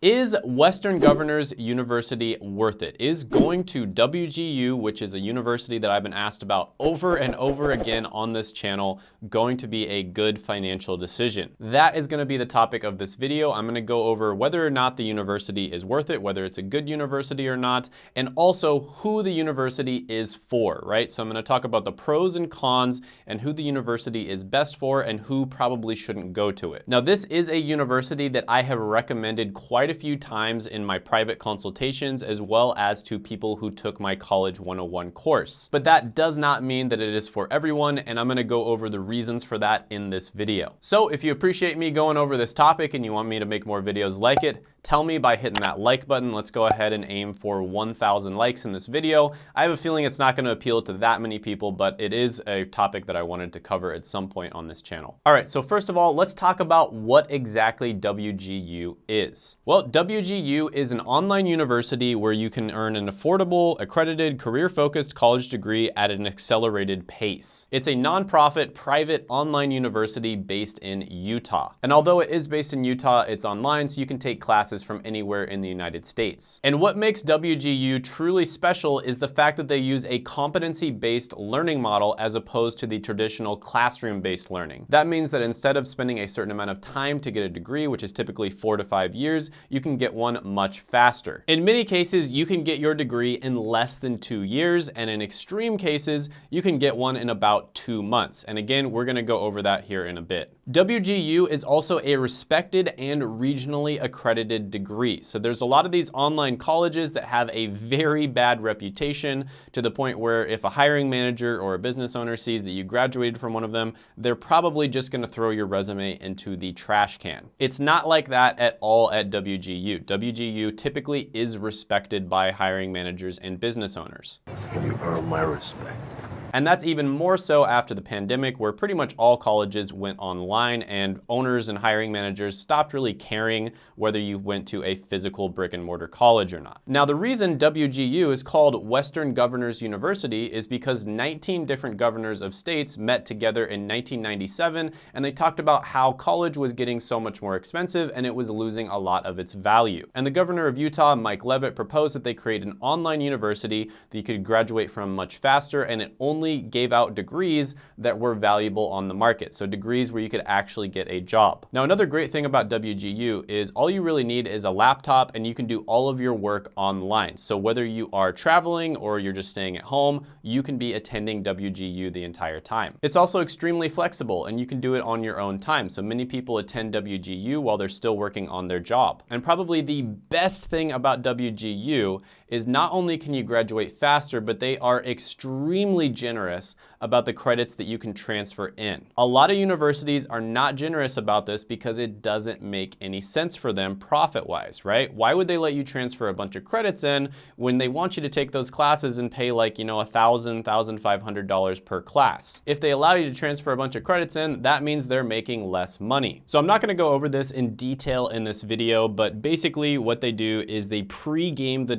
Is Western Governors University worth it? Is going to WGU, which is a university that I've been asked about over and over again on this channel, going to be a good financial decision? That is gonna be the topic of this video. I'm gonna go over whether or not the university is worth it, whether it's a good university or not, and also who the university is for, right? So I'm gonna talk about the pros and cons and who the university is best for and who probably shouldn't go to it. Now, this is a university that I have recommended quite quite a few times in my private consultations as well as to people who took my College 101 course. But that does not mean that it is for everyone and I'm gonna go over the reasons for that in this video. So if you appreciate me going over this topic and you want me to make more videos like it, tell me by hitting that like button. Let's go ahead and aim for 1,000 likes in this video. I have a feeling it's not gonna appeal to that many people, but it is a topic that I wanted to cover at some point on this channel. All right, so first of all, let's talk about what exactly WGU is. Well, WGU is an online university where you can earn an affordable, accredited, career-focused college degree at an accelerated pace. It's a nonprofit, private online university based in Utah. And although it is based in Utah, it's online, so you can take classes classes from anywhere in the United States. And what makes WGU truly special is the fact that they use a competency-based learning model as opposed to the traditional classroom-based learning. That means that instead of spending a certain amount of time to get a degree, which is typically four to five years, you can get one much faster. In many cases, you can get your degree in less than two years, and in extreme cases, you can get one in about two months. And again, we're gonna go over that here in a bit. WGU is also a respected and regionally accredited degree. So there's a lot of these online colleges that have a very bad reputation to the point where if a hiring manager or a business owner sees that you graduated from one of them, they're probably just gonna throw your resume into the trash can. It's not like that at all at WGU. WGU typically is respected by hiring managers and business owners. You earn my respect. And that's even more so after the pandemic where pretty much all colleges went online and owners and hiring managers stopped really caring whether you went to a physical brick and mortar college or not. Now the reason WGU is called Western Governors University is because 19 different governors of states met together in 1997 and they talked about how college was getting so much more expensive and it was losing a lot of its value. And the governor of Utah, Mike Leavitt, proposed that they create an online university that you could graduate from much faster and it only only gave out degrees that were valuable on the market. So degrees where you could actually get a job. Now, another great thing about WGU is all you really need is a laptop and you can do all of your work online. So whether you are traveling or you're just staying at home, you can be attending WGU the entire time. It's also extremely flexible and you can do it on your own time. So many people attend WGU while they're still working on their job. And probably the best thing about WGU is not only can you graduate faster, but they are extremely generous about the credits that you can transfer in. A lot of universities are not generous about this because it doesn't make any sense for them profit-wise, right? Why would they let you transfer a bunch of credits in when they want you to take those classes and pay like, you know, $1,000, $1,500 per class? If they allow you to transfer a bunch of credits in, that means they're making less money. So I'm not gonna go over this in detail in this video, but basically what they do is they pre-game the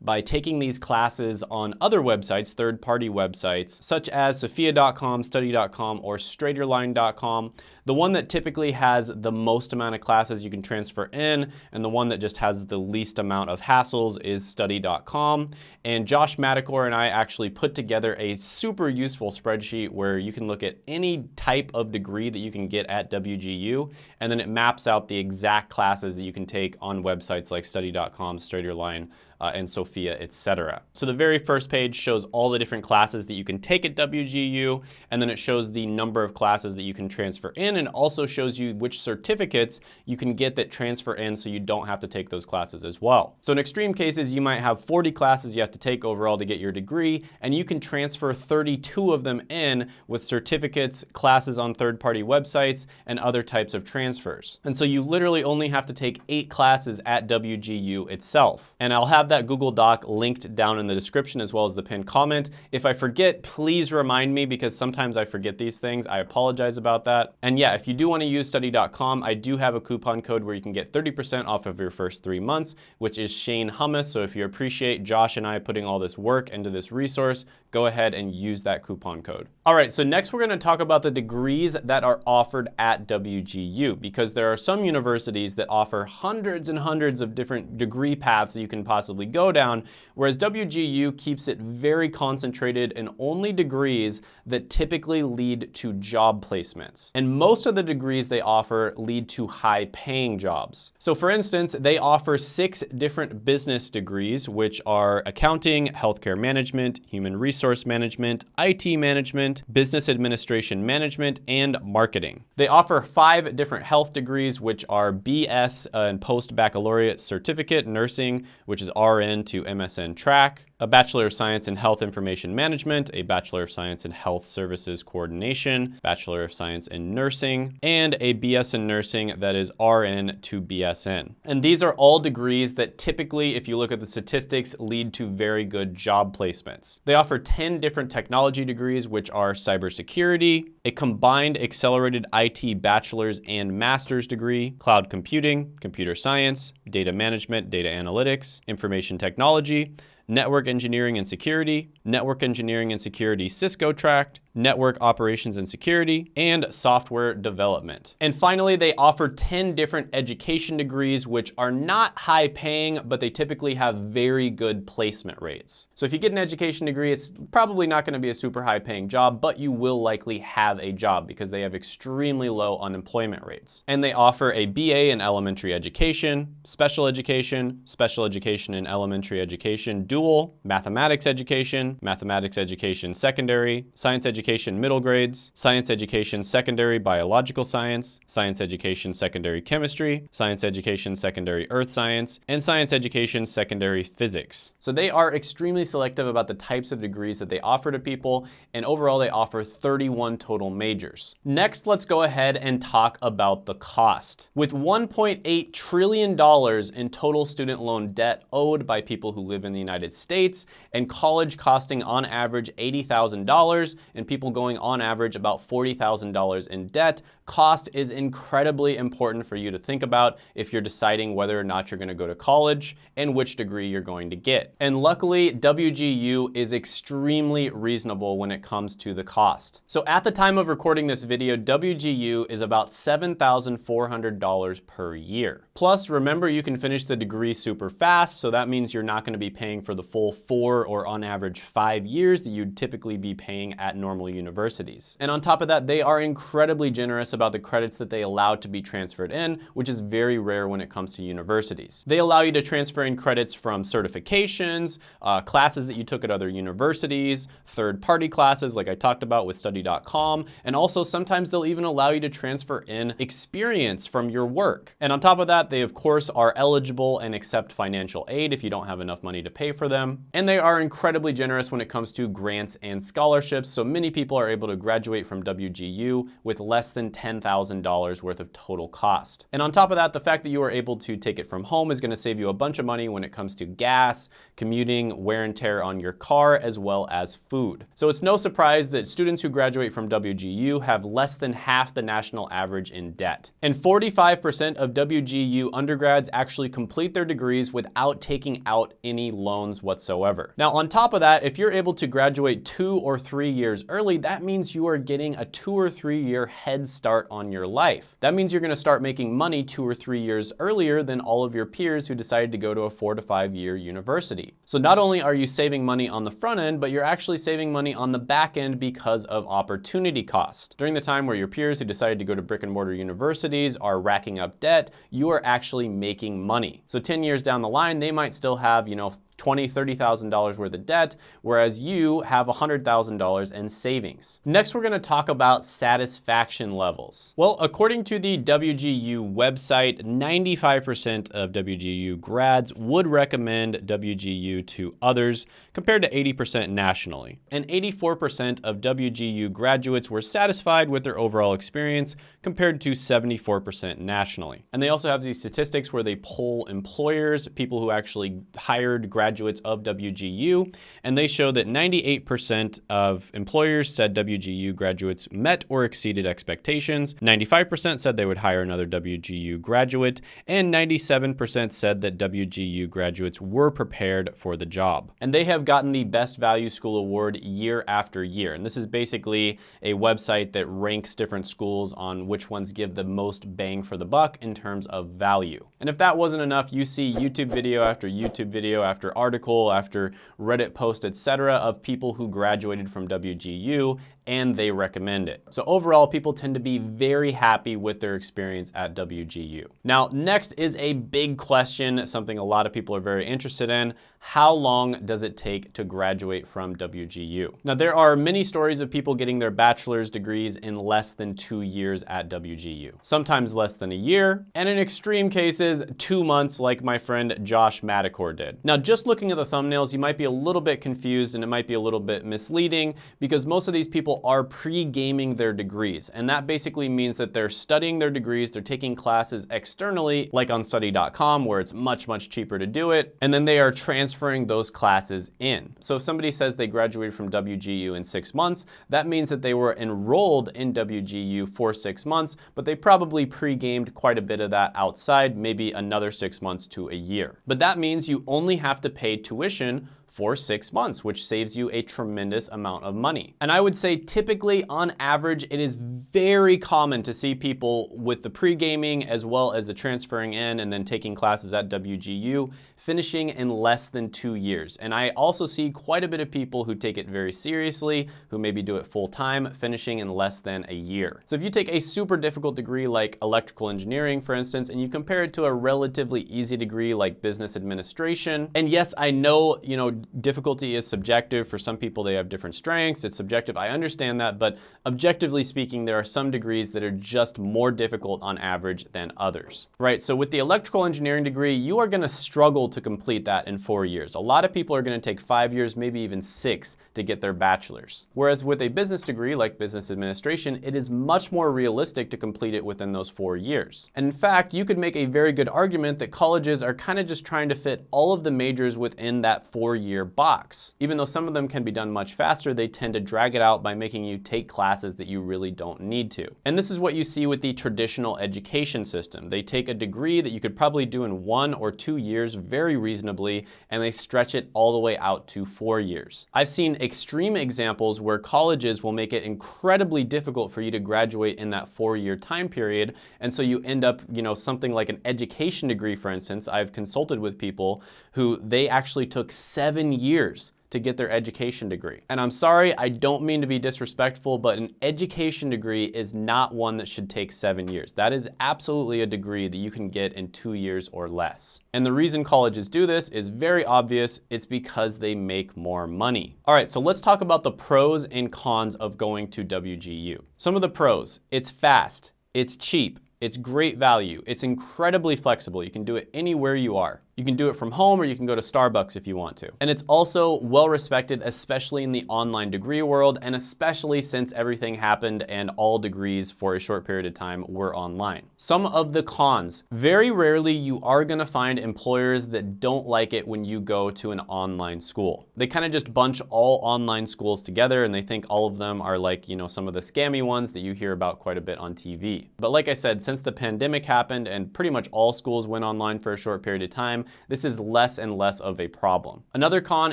by taking these classes on other websites, third-party websites, such as sophia.com, study.com, or straighterline.com. The one that typically has the most amount of classes you can transfer in, and the one that just has the least amount of hassles is study.com. And Josh Madakor and I actually put together a super useful spreadsheet where you can look at any type of degree that you can get at WGU, and then it maps out the exact classes that you can take on websites like study.com, Straighterline, uh, and Sophia, etc. So the very first page shows all the different classes that you can take at WGU, and then it shows the number of classes that you can transfer in, and also shows you which certificates you can get that transfer in so you don't have to take those classes as well. So in extreme cases, you might have 40 classes you have to take overall to get your degree, and you can transfer 32 of them in with certificates, classes on third-party websites, and other types of transfers. And so you literally only have to take eight classes at WGU itself. And I'll have that Google Doc linked down in the description as well as the pinned comment. If I forget, please remind me because sometimes I forget these things. I apologize about that. And yeah, if you do wanna use study.com, I do have a coupon code where you can get 30% off of your first three months, which is Shane Hummus. So if you appreciate Josh and I putting all this work into this resource, go ahead and use that coupon code. All right, so next we're gonna talk about the degrees that are offered at WGU because there are some universities that offer hundreds and hundreds of different degree paths that you can possibly go down, whereas WGU keeps it very concentrated in only degrees that typically lead to job placements. And most of the degrees they offer lead to high paying jobs. So for instance, they offer six different business degrees, which are accounting, healthcare management, human resources, resource management, IT management, business administration management, and marketing. They offer five different health degrees, which are BS uh, and post-baccalaureate certificate nursing, which is RN to MSN track, a Bachelor of Science in Health Information Management, a Bachelor of Science in Health Services Coordination, Bachelor of Science in Nursing, and a BS in Nursing that is RN to BSN. And these are all degrees that typically, if you look at the statistics, lead to very good job placements. They offer 10 different technology degrees, which are cybersecurity, a combined accelerated IT bachelor's and master's degree, cloud computing, computer science, data management, data analytics, information technology, network engineering and security, network engineering and security Cisco tract, network operations and security, and software development. And finally, they offer 10 different education degrees, which are not high paying, but they typically have very good placement rates. So if you get an education degree, it's probably not gonna be a super high paying job, but you will likely have a job because they have extremely low unemployment rates. And they offer a BA in elementary education, special education, special education in elementary education, dual, mathematics education, mathematics education secondary, science education education middle grades, science education secondary biological science, science education secondary chemistry, science education secondary earth science, and science education secondary physics. So they are extremely selective about the types of degrees that they offer to people, and overall they offer 31 total majors. Next, let's go ahead and talk about the cost. With $1.8 trillion in total student loan debt owed by people who live in the United States, and college costing on average $80,000, and people going on average about $40,000 in debt. Cost is incredibly important for you to think about if you're deciding whether or not you're gonna go to college and which degree you're going to get. And luckily, WGU is extremely reasonable when it comes to the cost. So at the time of recording this video, WGU is about $7,400 per year. Plus, remember you can finish the degree super fast, so that means you're not gonna be paying for the full four or on average five years that you'd typically be paying at normal universities. And on top of that, they are incredibly generous about the credits that they allow to be transferred in, which is very rare when it comes to universities. They allow you to transfer in credits from certifications, uh, classes that you took at other universities, third-party classes like I talked about with study.com, and also sometimes they'll even allow you to transfer in experience from your work. And on top of that, they of course are eligible and accept financial aid if you don't have enough money to pay for them. And they are incredibly generous when it comes to grants and scholarships, so many people are able to graduate from WGU with less than $10,000 worth of total cost. And on top of that, the fact that you are able to take it from home is gonna save you a bunch of money when it comes to gas, commuting, wear and tear on your car, as well as food. So it's no surprise that students who graduate from WGU have less than half the national average in debt. And 45% of WGU undergrads actually complete their degrees without taking out any loans whatsoever. Now, on top of that, if you're able to graduate two or three years early, early, that means you are getting a two or three year head start on your life. That means you're gonna start making money two or three years earlier than all of your peers who decided to go to a four to five year university. So not only are you saving money on the front end, but you're actually saving money on the back end because of opportunity cost. During the time where your peers who decided to go to brick and mortar universities are racking up debt, you are actually making money. So 10 years down the line, they might still have, you know, $20,000, $30,000 worth of debt, whereas you have $100,000 in savings. Next, we're gonna talk about satisfaction levels. Well, according to the WGU website, 95% of WGU grads would recommend WGU to others compared to 80% nationally. And 84% of WGU graduates were satisfied with their overall experience compared to 74% nationally. And they also have these statistics where they poll employers, people who actually hired graduates graduates of WGU, and they show that 98% of employers said WGU graduates met or exceeded expectations, 95% said they would hire another WGU graduate, and 97% said that WGU graduates were prepared for the job. And they have gotten the Best Value School Award year after year. And this is basically a website that ranks different schools on which ones give the most bang for the buck in terms of value. And if that wasn't enough, you see YouTube video after YouTube video after article after Reddit post, etc. of people who graduated from WGU and they recommend it. So overall, people tend to be very happy with their experience at WGU. Now, next is a big question, something a lot of people are very interested in. How long does it take to graduate from WGU? Now, there are many stories of people getting their bachelor's degrees in less than two years at WGU, sometimes less than a year, and in extreme cases, two months like my friend Josh Madakor did. Now, just looking at the thumbnails, you might be a little bit confused and it might be a little bit misleading because most of these people are pre-gaming their degrees. And that basically means that they're studying their degrees, they're taking classes externally, like on study.com, where it's much, much cheaper to do it. And then they are transferring those classes in. So if somebody says they graduated from WGU in six months, that means that they were enrolled in WGU for six months, but they probably pre-gamed quite a bit of that outside, maybe another six months to a year. But that means you only have to pay tuition for six months, which saves you a tremendous amount of money. And I would say typically on average, it is very common to see people with the pre-gaming as well as the transferring in and then taking classes at WGU finishing in less than two years. And I also see quite a bit of people who take it very seriously, who maybe do it full time, finishing in less than a year. So if you take a super difficult degree like electrical engineering, for instance, and you compare it to a relatively easy degree like business administration, and yes, I know, you know, difficulty is subjective. For some people, they have different strengths. It's subjective. I understand that, but objectively speaking, there are some degrees that are just more difficult on average than others, right? So with the electrical engineering degree, you are gonna struggle to complete that in four years. A lot of people are gonna take five years, maybe even six to get their bachelor's. Whereas with a business degree like business administration, it is much more realistic to complete it within those four years. And in fact, you could make a very good argument that colleges are kind of just trying to fit all of the majors within that four year box. Even though some of them can be done much faster, they tend to drag it out by making you take classes that you really don't need to. And this is what you see with the traditional education system. They take a degree that you could probably do in one or two years very reasonably, and they stretch it all the way out to four years. I've seen extreme examples where colleges will make it incredibly difficult for you to graduate in that four-year time period, and so you end up, you know, something like an education degree, for instance. I've consulted with people who they actually took seven years to get their education degree. And I'm sorry, I don't mean to be disrespectful, but an education degree is not one that should take seven years. That is absolutely a degree that you can get in two years or less. And the reason colleges do this is very obvious. It's because they make more money. All right, so let's talk about the pros and cons of going to WGU. Some of the pros, it's fast, it's cheap, it's great value, it's incredibly flexible. You can do it anywhere you are. You can do it from home or you can go to Starbucks if you want to. And it's also well respected, especially in the online degree world, and especially since everything happened and all degrees for a short period of time were online. Some of the cons, very rarely you are gonna find employers that don't like it when you go to an online school. They kind of just bunch all online schools together and they think all of them are like, you know, some of the scammy ones that you hear about quite a bit on TV. But like I said, since the pandemic happened and pretty much all schools went online for a short period of time, this is less and less of a problem. Another con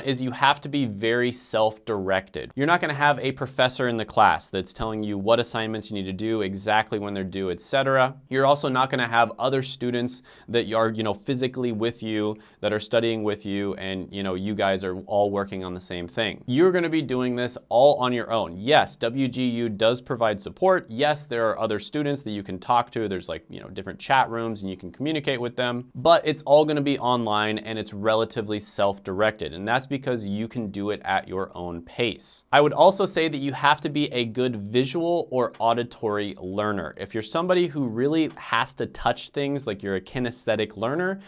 is you have to be very self-directed. You're not gonna have a professor in the class that's telling you what assignments you need to do, exactly when they're due, etc. You're also not gonna have other students that are, you know, physically with you, that are studying with you, and, you know, you guys are all working on the same thing. You're gonna be doing this all on your own. Yes, WGU does provide support. Yes, there are other students that you can talk to. There's like, you know, different chat rooms and you can communicate with them, but it's all gonna be online and it's relatively self-directed. And that's because you can do it at your own pace. I would also say that you have to be a good visual or auditory learner. If you're somebody who really has to touch things, like you're a kinesthetic learner,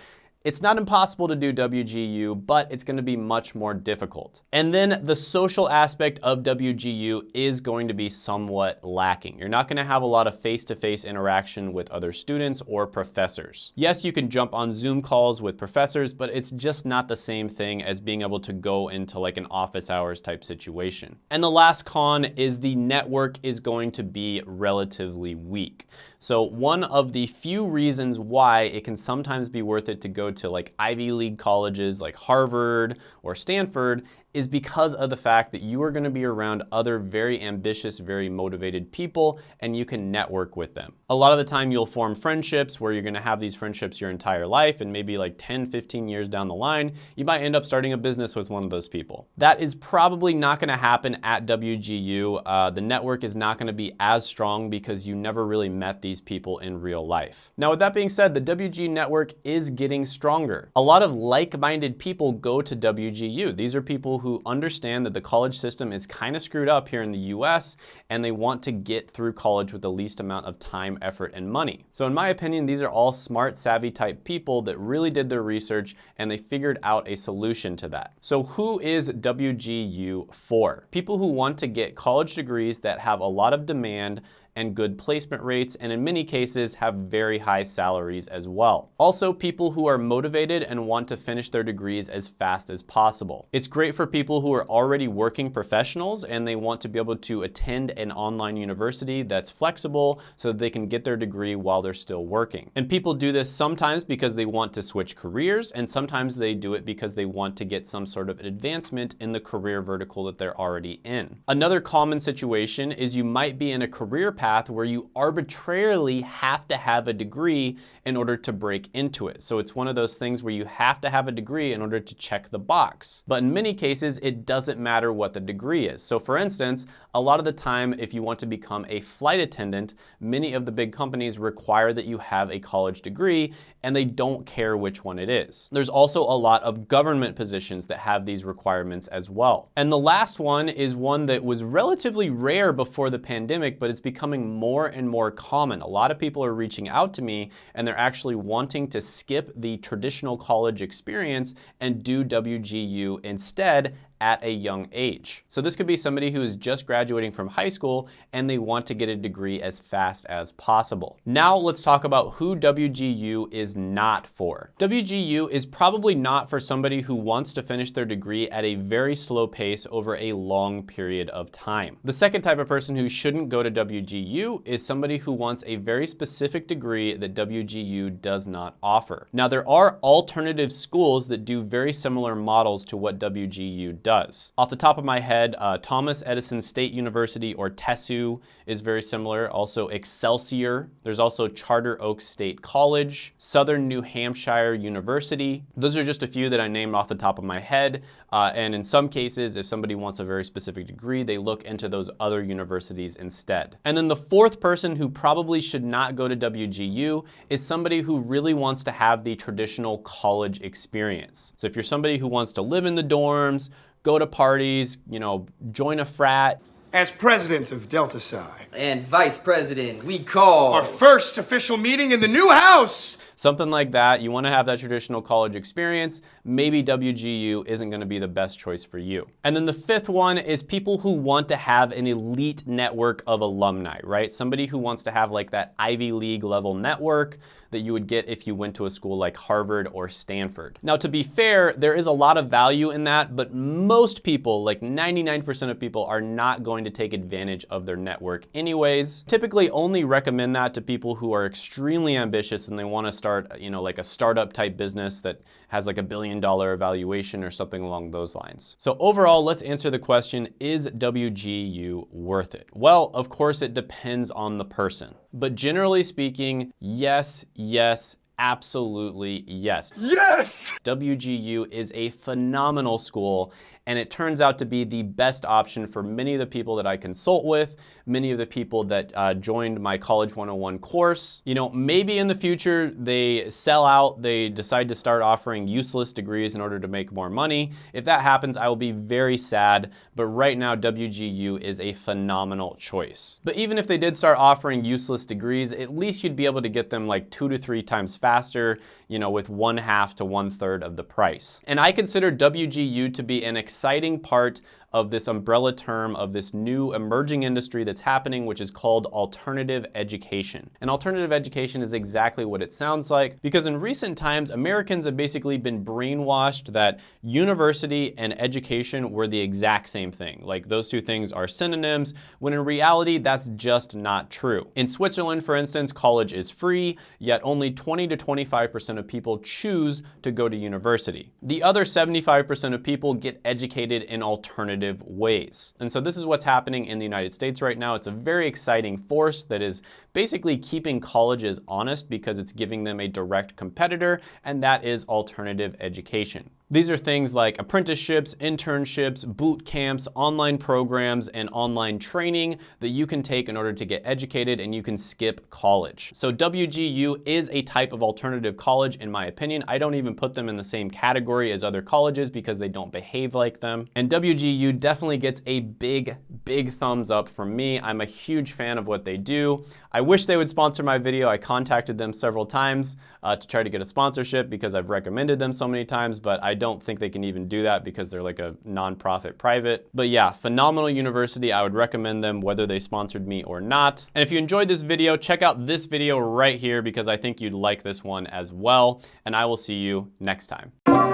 It's not impossible to do WGU, but it's gonna be much more difficult. And then the social aspect of WGU is going to be somewhat lacking. You're not gonna have a lot of face-to-face -face interaction with other students or professors. Yes, you can jump on Zoom calls with professors, but it's just not the same thing as being able to go into like an office hours type situation. And the last con is the network is going to be relatively weak. So one of the few reasons why it can sometimes be worth it to go to like Ivy League colleges like Harvard or Stanford is because of the fact that you are gonna be around other very ambitious, very motivated people and you can network with them. A lot of the time you'll form friendships where you're gonna have these friendships your entire life and maybe like 10, 15 years down the line, you might end up starting a business with one of those people. That is probably not gonna happen at WGU. Uh, the network is not gonna be as strong because you never really met these people in real life. Now with that being said, the WG network is getting stronger. A lot of like-minded people go to WGU. These are people who understand that the college system is kind of screwed up here in the US and they want to get through college with the least amount of time, effort, and money. So in my opinion, these are all smart, savvy type people that really did their research and they figured out a solution to that. So who is WGU for? People who want to get college degrees that have a lot of demand and good placement rates, and in many cases have very high salaries as well. Also, people who are motivated and want to finish their degrees as fast as possible. It's great for people who are already working professionals and they want to be able to attend an online university that's flexible so that they can get their degree while they're still working. And people do this sometimes because they want to switch careers and sometimes they do it because they want to get some sort of advancement in the career vertical that they're already in. Another common situation is you might be in a career path where you arbitrarily have to have a degree in order to break into it. So it's one of those things where you have to have a degree in order to check the box. But in many cases, it doesn't matter what the degree is. So for instance, a lot of the time, if you want to become a flight attendant, many of the big companies require that you have a college degree and they don't care which one it is. There's also a lot of government positions that have these requirements as well. And the last one is one that was relatively rare before the pandemic, but it's becoming more and more common. A lot of people are reaching out to me and they're actually wanting to skip the traditional college experience and do WGU instead at a young age. So this could be somebody who is just graduating from high school and they want to get a degree as fast as possible. Now let's talk about who WGU is not for. WGU is probably not for somebody who wants to finish their degree at a very slow pace over a long period of time. The second type of person who shouldn't go to WGU is somebody who wants a very specific degree that WGU does not offer. Now there are alternative schools that do very similar models to what WGU does does. Off the top of my head, uh, Thomas Edison State University or TESU is very similar. Also Excelsior. There's also Charter Oak State College, Southern New Hampshire University. Those are just a few that I named off the top of my head. Uh, and in some cases, if somebody wants a very specific degree, they look into those other universities instead. And then the fourth person who probably should not go to WGU is somebody who really wants to have the traditional college experience. So if you're somebody who wants to live in the dorms, go to parties, you know, join a frat. As president of Delta Psi. And vice president, we call. Our first official meeting in the new house. Something like that. You want to have that traditional college experience. Maybe WGU isn't going to be the best choice for you. And then the fifth one is people who want to have an elite network of alumni, right? Somebody who wants to have like that Ivy League level network that you would get if you went to a school like Harvard or Stanford. Now, to be fair, there is a lot of value in that, but most people, like 99% of people, are not going to take advantage of their network anyways. Typically only recommend that to people who are extremely ambitious and they want to start, you know, like a startup type business that has like a billion dollar evaluation or something along those lines. So overall, let's answer the question, is WGU worth it? Well, of course it depends on the person. But generally speaking, yes, yes, absolutely yes. Yes! WGU is a phenomenal school and it turns out to be the best option for many of the people that I consult with, many of the people that uh, joined my College 101 course. You know, maybe in the future they sell out, they decide to start offering useless degrees in order to make more money. If that happens, I will be very sad, but right now WGU is a phenomenal choice. But even if they did start offering useless degrees, at least you'd be able to get them like two to three times faster you know, with one half to one third of the price. And I consider WGU to be an exciting part of this umbrella term of this new emerging industry that's happening, which is called alternative education. And alternative education is exactly what it sounds like because in recent times, Americans have basically been brainwashed that university and education were the exact same thing. Like those two things are synonyms, when in reality, that's just not true. In Switzerland, for instance, college is free, yet only 20 to 25% of people choose to go to university. The other 75% of people get educated in alternative alternative ways. And so this is what's happening in the United States right now. It's a very exciting force that is basically keeping colleges honest because it's giving them a direct competitor, and that is alternative education. These are things like apprenticeships, internships, boot camps, online programs, and online training that you can take in order to get educated and you can skip college. So WGU is a type of alternative college in my opinion. I don't even put them in the same category as other colleges because they don't behave like them. And WGU definitely gets a big, big thumbs up from me. I'm a huge fan of what they do. I wish they would sponsor my video. I contacted them several times uh, to try to get a sponsorship because I've recommended them so many times, but I don't think they can even do that because they're like a nonprofit private. But yeah, phenomenal university. I would recommend them whether they sponsored me or not. And if you enjoyed this video, check out this video right here because I think you'd like this one as well. And I will see you next time.